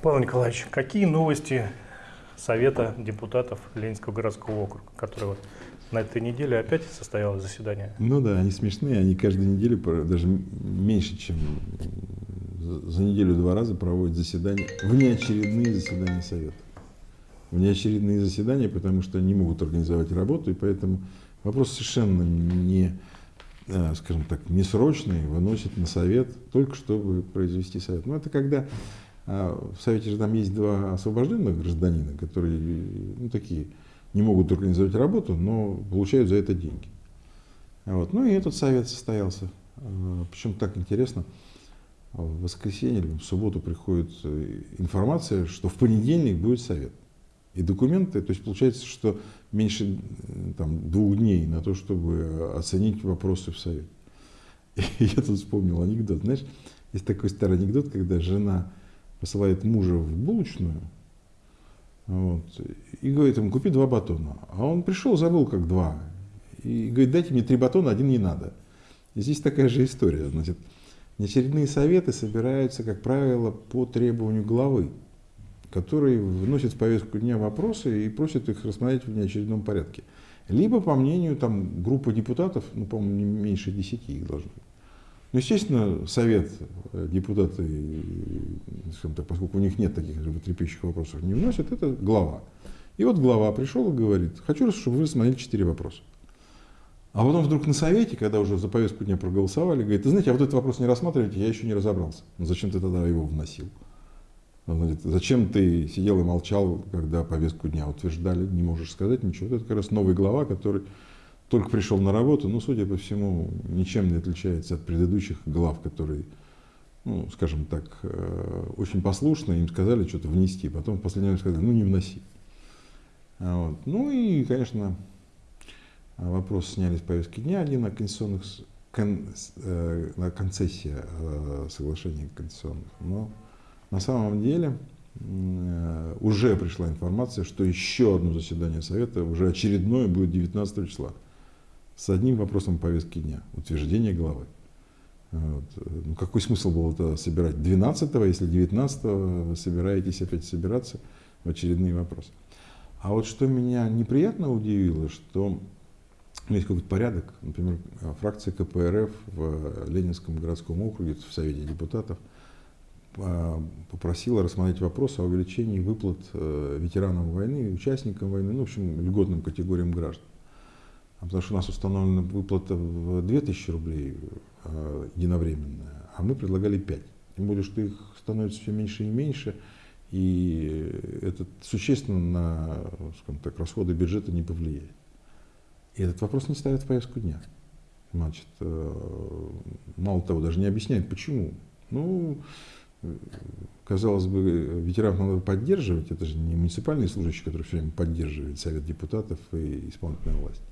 Павел Николаевич, какие новости Совета депутатов Ленинского городского округа, который вот на этой неделе опять состоялось заседание? Ну да, они смешные, они каждую неделю, даже меньше, чем за неделю два раза проводят заседания, внеочередные заседания Совета. Внеочередные заседания, потому что не могут организовать работу, и поэтому вопрос совершенно не, э, скажем так, несрочный, выносит на Совет, только чтобы произвести Совет. Но это когда в Совете же там есть два освобожденных гражданина, которые ну, такие, не могут организовать работу, но получают за это деньги. Вот. Ну и этот совет состоялся. А, Причем так интересно, в воскресенье или в субботу приходит э, информация, что в понедельник будет совет. И документы, то есть получается, что меньше э, там, двух дней на то, чтобы оценить вопросы в совет. И я тут вспомнил анекдот. Знаешь, есть такой старый анекдот, когда жена посылает мужа в булочную вот, и говорит ему, купи два батона. А он пришел, забыл как два. И говорит, дайте мне три батона, один не надо. И здесь такая же история. Значит, неочередные советы собираются, как правило, по требованию главы, который вносит в повестку дня вопросы и просит их рассмотреть в неочередном порядке. Либо, по мнению там, группы депутатов, ну, по-моему, не меньше десяти их должно быть. Ну, естественно, совет, э, депутаты, так, поскольку у них нет таких животрепещущих вопросов, не вносят, это глава. И вот глава пришел и говорит, хочу, чтобы вы рассмотрели четыре вопроса. А потом вдруг на совете, когда уже за повестку дня проголосовали, говорит, ты знаете, а вот этот вопрос не рассматриваете, я еще не разобрался. Ну, зачем ты тогда его вносил? Значит, зачем ты сидел и молчал, когда повестку дня утверждали, не можешь сказать ничего. Это как раз новый глава, который только пришел на работу, ну, судя по всему, ничем не отличается от предыдущих глав, которые, ну, скажем так, э, очень послушно, им сказали что-то внести, потом в последний момент сказали, ну, не вноси. Вот. Ну и, конечно, вопрос сняли с повестки дня один о конституционных, кон, э, на концессия э, соглашений конституционных, но на самом деле э, уже пришла информация, что еще одно заседание Совета, уже очередное, будет 19 числа с одним вопросом повестки дня – утверждение главы. Вот. Ну, какой смысл было это собирать 12 если 19 вы собираетесь опять собираться в очередные вопросы. А вот что меня неприятно удивило, что есть какой-то порядок, например, фракция КПРФ в Ленинском городском округе, в Совете депутатов, а, попросила рассмотреть вопрос о увеличении выплат э, ветеранам войны, участникам войны, ну, в общем, льготным категориям граждан. А потому что у нас установлена выплата в 2000 рублей э, единовременная, а мы предлагали 5. Тем более, что их становится все меньше и меньше, и это существенно на скажем так, расходы бюджета не повлияет. И этот вопрос не ставят в повестку дня. Значит, э, мало того, даже не объясняют, почему. Ну, казалось бы, ветеранов надо поддерживать, это же не муниципальные служащие, которые все время поддерживают Совет депутатов и исполнительная власть.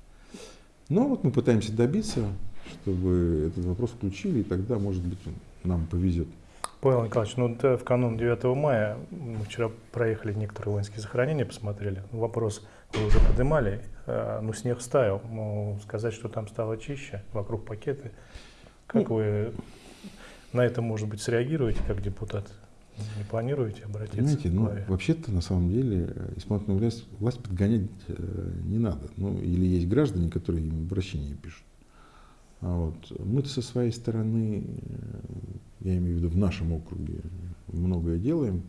Но вот мы пытаемся добиться, чтобы этот вопрос включили, и тогда, может быть, нам повезет. Павел Николаевич, ну в канун 9 мая мы вчера проехали некоторые воинские захоронения, посмотрели. Вопрос вы уже поднимали, а, ну снег стаял. Ну, сказать, что там стало чище, вокруг пакеты. Как ну, вы на это, может быть, среагируете как депутат? Не планируете обратиться? Знаете, ну, вообще-то, на самом деле, исполнительную власть, власть подгонять э, не надо. Ну, или есть граждане, которые им обращения пишут. А вот мы-то со своей стороны, э, я имею в виду в нашем округе, многое делаем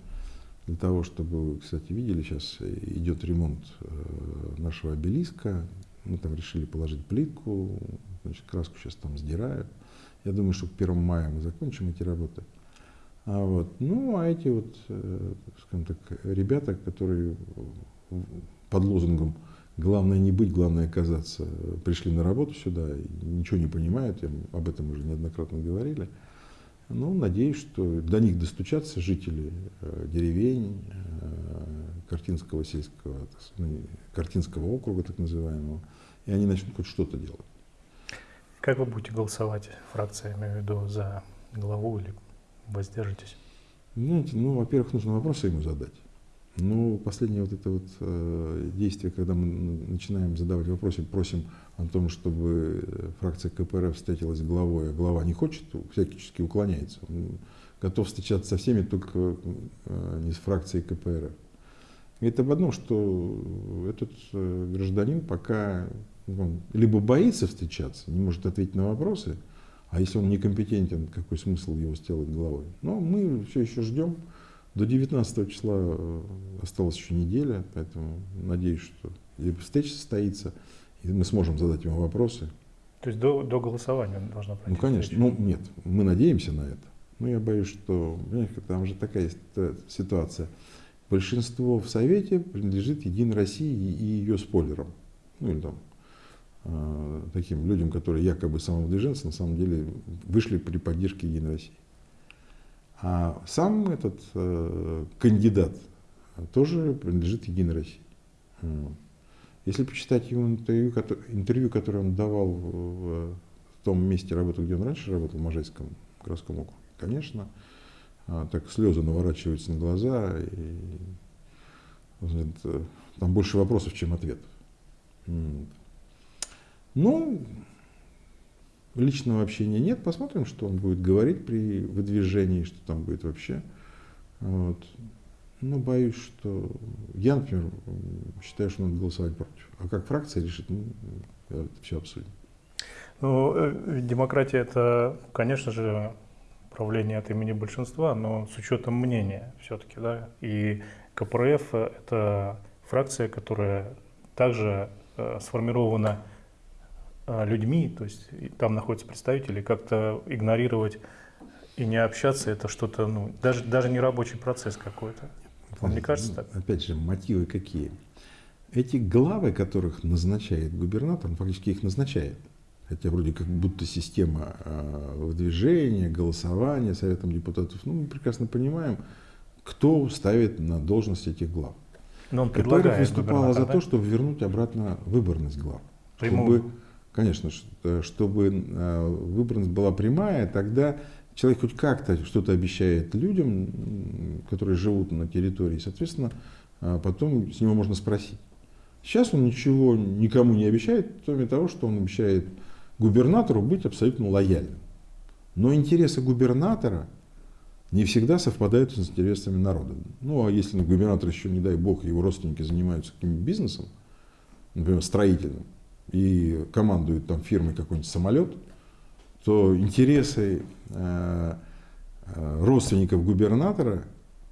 для того, чтобы, вы, кстати, видели, сейчас идет ремонт э, нашего обелиска. Мы там решили положить плитку, значит, краску сейчас там сдирают. Я думаю, что к 1 мая мы закончим эти работы. А вот, ну, а эти вот, э, скажем так, ребята, которые под лозунгом «главное не быть, главное оказаться», пришли на работу сюда, ничего не понимают, я, об этом уже неоднократно говорили. Ну, надеюсь, что до них достучатся жители э, деревень, э, Картинского сельского, ну, Картинского округа, так называемого, и они начнут хоть что-то делать. Как вы будете голосовать, фракция, я имею в виду, за главу или воздержитесь? Знаете, ну, во-первых, нужно вопросы ему задать. Ну, последнее вот это вот э, действие, когда мы начинаем задавать вопросы, просим о том, чтобы фракция КПРФ встретилась с главой, а глава не хочет, всячески уклоняется. Он готов встречаться со всеми, только э, не с фракцией КПРФ. Это об одном, что этот э, гражданин пока он либо боится встречаться, не может ответить на вопросы, а если он некомпетентен, какой смысл его сделать головой? Но мы все еще ждем. До 19 числа э, осталась еще неделя, поэтому надеюсь, что встреча состоится, и мы сможем задать ему вопросы. То есть до, до голосования должна пройти? Ну, конечно. Встреча. Ну, нет, мы надеемся на это. Но я боюсь, что там же такая ситуация. Большинство в Совете принадлежит Единой России и ее спойлерам. Ну или там э, таким людям, которые якобы самовыдвиженцы, на самом деле вышли при поддержке Единой России. А сам этот э, кандидат тоже принадлежит Единой России. Если почитать его интервью, интервью, которое он давал в, том месте работы, где он раньше работал, в Можайском городском округе, конечно, а, так слезы наворачиваются на глаза, и это, там больше вопросов, чем ответов. Ну, личного общения нет, посмотрим, что он будет говорить при выдвижении, что там будет вообще. Вот. Но боюсь, что я, например, считаю, что надо голосовать против. А как фракция решит, ну, это все обсудим. Ну, э, демократия это, конечно же, правление от имени большинства, но с учетом мнения все-таки, да. И КПРФ – это фракция, которая также э, сформирована людьми, то есть там находятся представители, как-то игнорировать и не общаться – это что-то, ну, даже, даже не рабочий процесс какой-то. Вам не кажется так? Опять же, мотивы какие? Эти главы, которых назначает губернатор, он фактически их назначает – хотя вроде как будто система э, выдвижения, голосования Советом депутатов, ну, мы прекрасно понимаем, кто ставит на должность этих глав. Но он предлагает выступала за да? то, чтобы вернуть обратно выборность глав. Чтобы, конечно, э, чтобы э, выборность была прямая, тогда человек хоть как-то что-то обещает людям, которые живут на территории, соответственно, потом с него можно спросить. Сейчас он ничего никому не обещает, кроме того, что он обещает губернатору быть абсолютно лояльным. Но интересы губернатора не всегда совпадают с интересами народа. Ну, а если губернатор еще, не дай бог, его родственники занимаются каким-нибудь бизнесом, например, строительным, и командуют там фирмой какой-нибудь самолет, то интересы э, э, родственников губернатора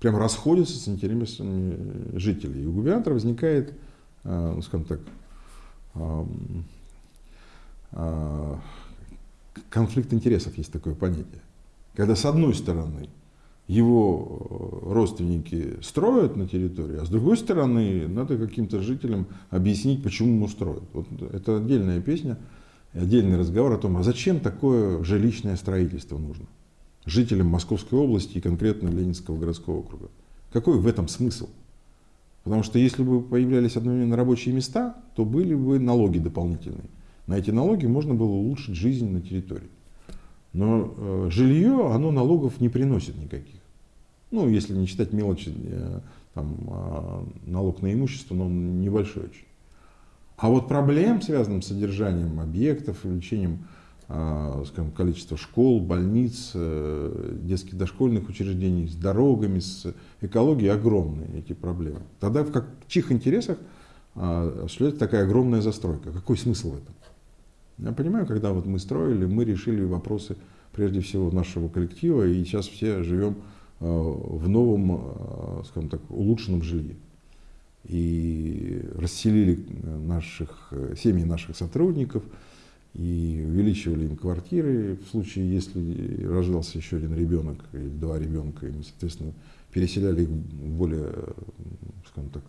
прям расходятся с интересами жителей. И у губернатора возникает, э, ну, скажем так, а, конфликт интересов есть такое понятие. Когда с одной стороны его э, родственники строят на территории, а с другой стороны надо каким-то жителям объяснить, почему ему строят. Вот это отдельная песня, отдельный разговор о том, а зачем такое жилищное строительство нужно жителям Московской области и конкретно Ленинского городского округа. Какой в этом смысл? Потому что если бы появлялись одновременно рабочие места, то были бы налоги дополнительные. На эти налоги можно было улучшить жизнь на территории. Но э, жилье, оно налогов не приносит никаких. Ну, если не считать мелочи, э, там, э, налог на имущество, но он небольшой очень. А вот проблем, связанных с содержанием объектов, увеличением э, скажем, количества школ, больниц, э, детских дошкольных учреждений, с дорогами, с экологией огромные эти проблемы. Тогда в, как, в чьих интересах э, осуществляется такая огромная застройка? Какой смысл в этом? Я понимаю, когда вот мы строили, мы решили вопросы прежде всего нашего коллектива, и сейчас все живем э, в новом, э, скажем так, улучшенном жилье. И расселили наших, семьи наших сотрудников, и увеличивали им квартиры в случае, если рождался еще один ребенок или два ребенка, и мы, соответственно, переселяли их в более, скажем так,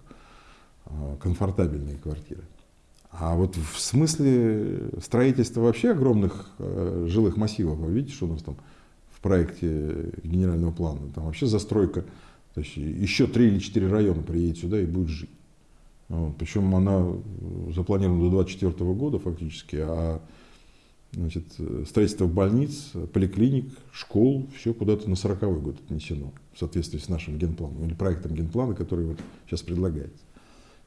э, комфортабельные квартиры. А вот в смысле строительства вообще огромных э, жилых массивов, вы видите, что у нас там в проекте генерального плана, там вообще застройка, то есть еще три или четыре района приедет сюда и будет жить. Вот, причем она запланирована до 2024 года фактически, а значит, строительство больниц, поликлиник, школ, все куда-то на 40 год отнесено в соответствии с нашим генпланом или проектом генплана, который вот сейчас предлагается.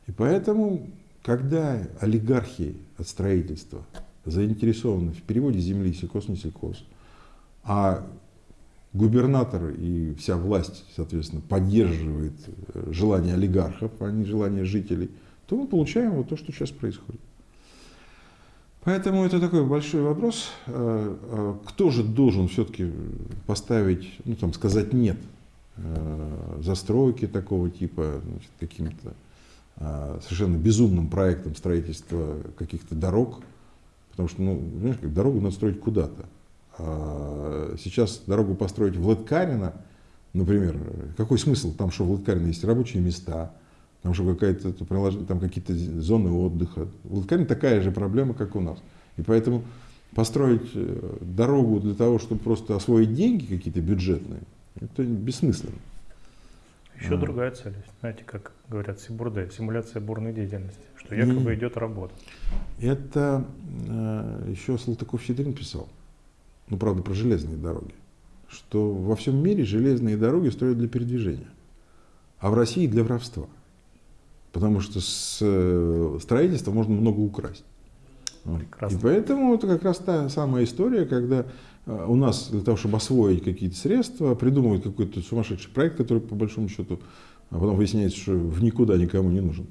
И поэтому когда олигархи от строительства заинтересованы в переводе земли сельхоз не сельхоз, а губернатор и вся власть, соответственно, поддерживает э, желание олигархов, а не желание жителей, то мы получаем вот то, что сейчас происходит. Поэтому это такой большой вопрос, э, э, кто же должен все-таки поставить, ну там сказать нет застройки такого типа, каким-то совершенно безумным проектом строительства каких-то дорог, потому что, ну, знаешь, как дорогу надо строить куда-то. А сейчас дорогу построить в Латкарино, например, какой смысл? Там что, в Латкарино есть рабочие места, там что какая-то там какие-то зоны отдыха. В Латкарино такая же проблема, как у нас. И поэтому построить э, дорогу для того, чтобы просто освоить деньги какие-то бюджетные, это бессмысленно. Еще а. другая цель, знаете, как говорят Сибурде, симуляция бурной деятельности, что якобы И идет работа. Это э, еще Салтыков-Щедрин писал ну правда про железные дороги, что во всем мире железные дороги строят для передвижения, а в России для воровства. Потому что с э, строительства можно много украсть. Прекрасно. И поэтому это как раз та самая история, когда э, у нас для того, чтобы освоить какие-то средства, придумывают какой-то сумасшедший проект, который по большому счету, а потом выясняется, что в никуда никому не нужен.